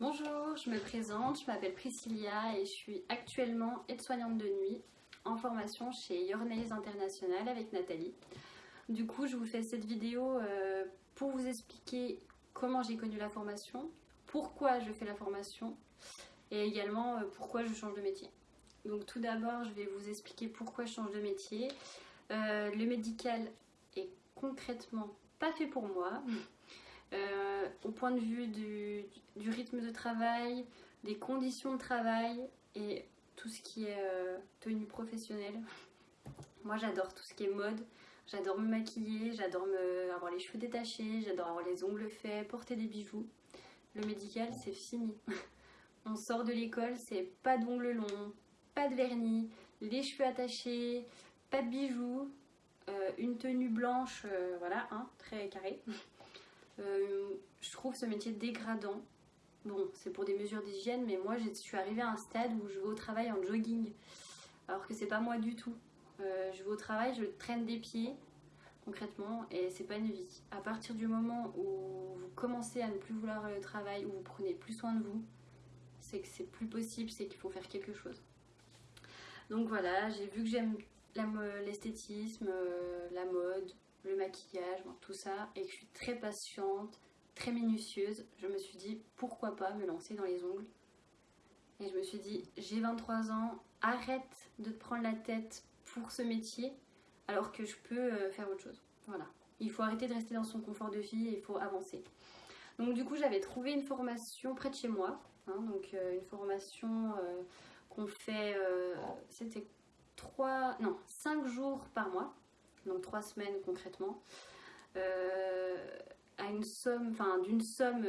Bonjour, je me présente, je m'appelle Priscilla et je suis actuellement aide-soignante de nuit en formation chez Your Nails International avec Nathalie. Du coup, je vous fais cette vidéo euh, pour vous expliquer comment j'ai connu la formation, pourquoi je fais la formation et également euh, pourquoi je change de métier. Donc tout d'abord, je vais vous expliquer pourquoi je change de métier. Euh, le médical est concrètement pas fait pour moi. Euh, au point de vue du, rythme de travail, des conditions de travail et tout ce qui est tenue professionnelle. Moi j'adore tout ce qui est mode, j'adore me maquiller, j'adore avoir les cheveux détachés, j'adore avoir les ongles faits, porter des bijoux. Le médical c'est fini. On sort de l'école, c'est pas d'ongles longs, pas de vernis, les cheveux attachés, pas de bijoux, euh, une tenue blanche, euh, voilà, hein, très carré. Euh, je trouve ce métier dégradant. Bon, c'est pour des mesures d'hygiène, mais moi je suis arrivée à un stade où je vais au travail en jogging, alors que c'est pas moi du tout. je vais au travail, je traîne des pieds, concrètement, et c'est pas une vie. À partir du moment où vous commencez à ne plus vouloir le travail, où vous prenez plus soin de vous, c'est que c'est plus possible, c'est qu'il faut faire quelque chose. Donc voilà, j'ai vu que j'aime l'esthétisme, euh, la mode, le maquillage, tout ça, et que je suis très patiente, très minutieuse, je me suis dit pourquoi pas me lancer dans les ongles. Et je me suis dit, j'ai 23 ans, arrête de te prendre la tête pour ce métier, alors que je peux euh, faire autre chose. Voilà. Il faut arrêter de rester dans son confort de vie et il faut avancer. Donc du coup, j'avais trouvé une formation près de chez moi, Hein, donc euh, une formation euh, qu'on fait, euh, c'était 3, non, 5 jours par mois, donc 3 semaines concrètement, à une somme, enfin d'une somme,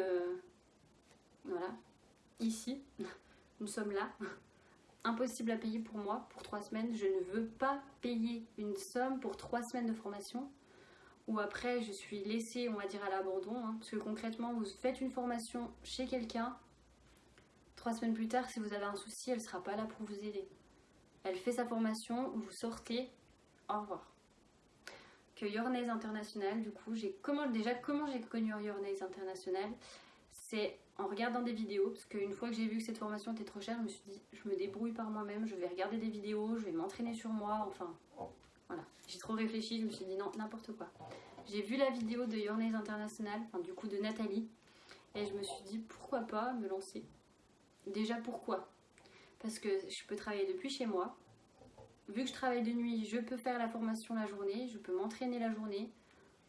voilà, ici, une somme là, impossible à payer pour moi pour 3 semaines. Je ne veux pas payer une somme pour 3 semaines de formation ou après je suis laissée, on va dire, à l'abandon. Hein, parce que concrètement, vous faites une formation chez quelqu'un, Trois semaines plus tard, si vous avez un souci, elle sera pas là pour vous aider. Elle fait sa formation, vous sortez, au revoir. Que Your International, du coup, j'ai comment déjà comment j'ai connu Your International, c'est en regardant des vidéos, parce qu'une fois que j'ai vu que cette formation était trop chère, je me suis dit, je me débrouille par moi-même, je vais regarder des vidéos, je vais m'entraîner sur moi, enfin, voilà. J'ai trop réfléchi, je me suis dit non, n'importe quoi. J'ai vu la vidéo de Your International, enfin du coup de Nathalie, et je me suis dit pourquoi pas me lancer? Déjà pourquoi? Parce que je peux travailler depuis chez moi. Vu que je travaille de nuit, je peux faire la formation la journée, je peux m'entraîner la journée.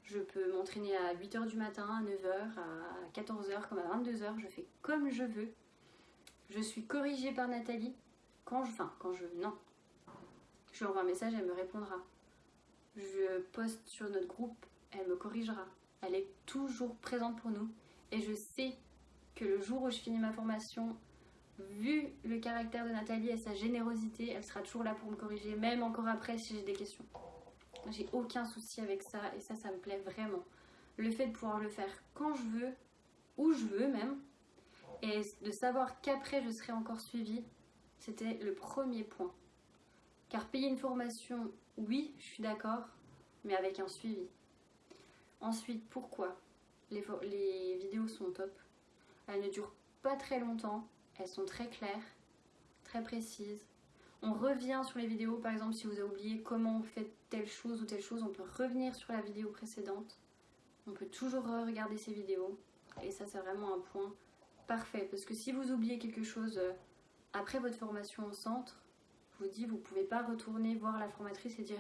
Je peux m'entraîner à 8h du matin, à 9h, à 14h, comme à 22h. Je fais comme je veux. Je suis corrigée par Nathalie quand je... Enfin, quand je... Non. Je lui envoie un message, elle me répondra. Je poste sur notre groupe, elle me corrigera. Elle est toujours présente pour nous. Et je sais que le jour où je finis ma formation, vu le caractère de Nathalie et sa générosité, elle sera toujours là pour me corriger, même encore après si j'ai des questions. J'ai aucun souci avec ça et ça, ça me plaît vraiment. Le fait de pouvoir le faire quand je veux, où je veux même, et de savoir qu'après je serai encore suivie, c'était le premier point. Car payer une formation, oui, je suis d'accord, mais avec un suivi. Ensuite, pourquoi les, les vidéos sont top? Elles ne durent pas très longtemps, elles sont très claires, très précises. On revient sur les vidéos, par exemple, si vous avez oublié comment on fait telle chose ou telle chose, on peut revenir sur la vidéo précédente. On peut toujours regarder ces vidéos. Et ça, c'est vraiment un point parfait. Parce que si vous oubliez quelque chose euh, après votre formation au centre, je vous dis, vous ne pouvez pas retourner voir la formatrice et dire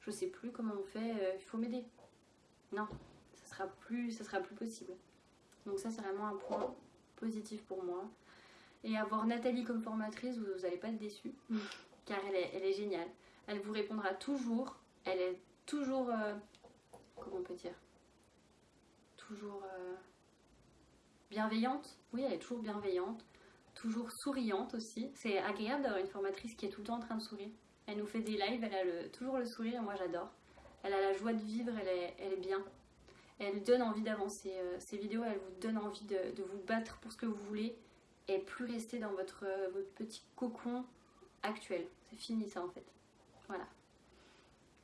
je sais plus comment on fait, euh, il faut m'aider. Non, ça sera sera plus possible. Donc ça, c'est vraiment un point positif pour moi. Et avoir Nathalie comme formatrice, vous n'allez pas être déçus, car elle est, elle est, géniale. Elle vous répondra toujours, elle est toujours, euh, comment on peut dire, toujours euh, bienveillante. Oui, elle est toujours bienveillante, toujours souriante aussi. C'est agréable d'avoir une formatrice qui est tout le temps en train de sourire. Elle nous fait des lives, elle a le, toujours le sourire et moi j'adore. Elle a la joie de vivre, elle est, elle est bien. Elle donne envie d'avancer. Euh, ces vidéos, elles vous donnent envie de, de vous battre pour ce que vous voulez et plus rester dans votre, votre petit cocon actuel. C'est fini ça en fait. Voilà.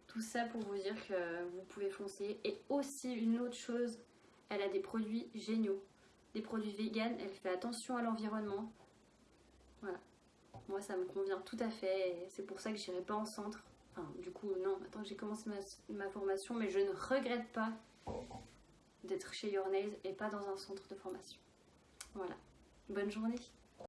Tout ça pour vous dire que vous pouvez foncer. Et aussi une autre chose, elle a des produits géniaux. des produits vegan, elle fait attention à l'environnement. Voilà. Moi, ça me convient tout à fait. C'est pour ça que j'irai pas en centre. Du coup, non, attends, j'ai commencé ma, ma formation, mais je ne regrette pas d'être chez Your Nails et pas dans un centre de formation. Voilà. Bonne journée.